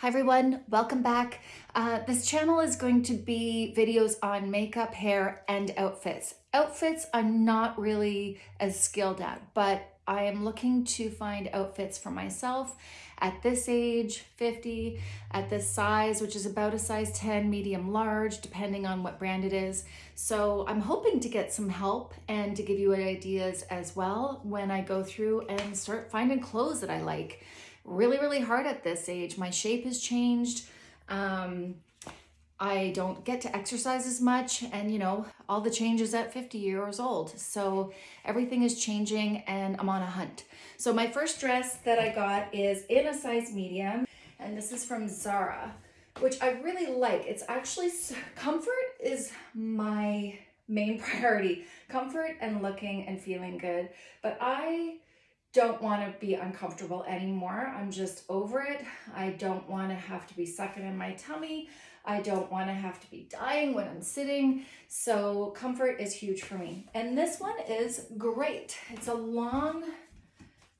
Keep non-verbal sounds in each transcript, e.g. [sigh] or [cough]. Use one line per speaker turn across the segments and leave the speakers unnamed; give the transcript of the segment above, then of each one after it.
Hi everyone, welcome back. Uh, this channel is going to be videos on makeup, hair, and outfits. Outfits I'm not really as skilled at, but I am looking to find outfits for myself at this age, 50, at this size, which is about a size 10, medium, large, depending on what brand it is. So I'm hoping to get some help and to give you ideas as well when I go through and start finding clothes that I like really, really hard at this age. My shape has changed. Um, I don't get to exercise as much and you know, all the changes at 50 years old. So everything is changing and I'm on a hunt. So my first dress that I got is in a size medium and this is from Zara, which I really like. It's actually, comfort is my main [laughs] priority. Comfort and looking and feeling good. But I don't want to be uncomfortable anymore. I'm just over it. I don't want to have to be sucking in my tummy. I don't want to have to be dying when I'm sitting. So comfort is huge for me. And this one is great. It's a long,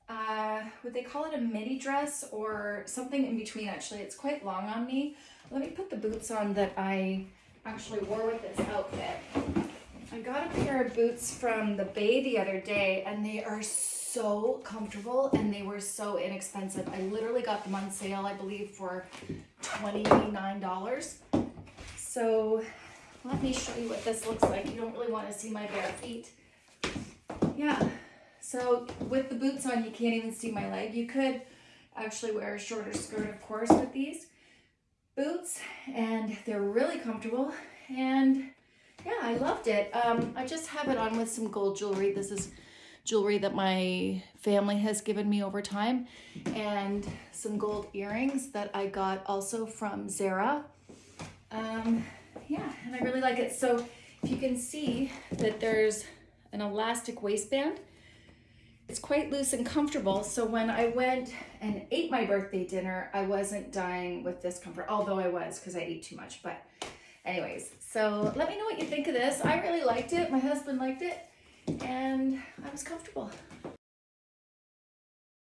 uh, would they call it a midi dress or something in between actually. It's quite long on me. Let me put the boots on that I actually wore with this outfit. I got a pair of boots from the Bay the other day and they are so comfortable and they were so inexpensive. I literally got them on sale, I believe, for $29. So let me show you what this looks like. You don't really want to see my bare feet. Yeah, so with the boots on, you can't even see my leg. You could actually wear a shorter skirt, of course, with these boots and they're really comfortable and loved it. Um, I just have it on with some gold jewelry. This is jewelry that my family has given me over time and some gold earrings that I got also from Zara. Um, yeah, and I really like it. So if you can see that there's an elastic waistband, it's quite loose and comfortable. So when I went and ate my birthday dinner, I wasn't dying with discomfort, although I was because I ate too much. But anyways, so let me know what you think of this. I really liked it. My husband liked it and I was comfortable.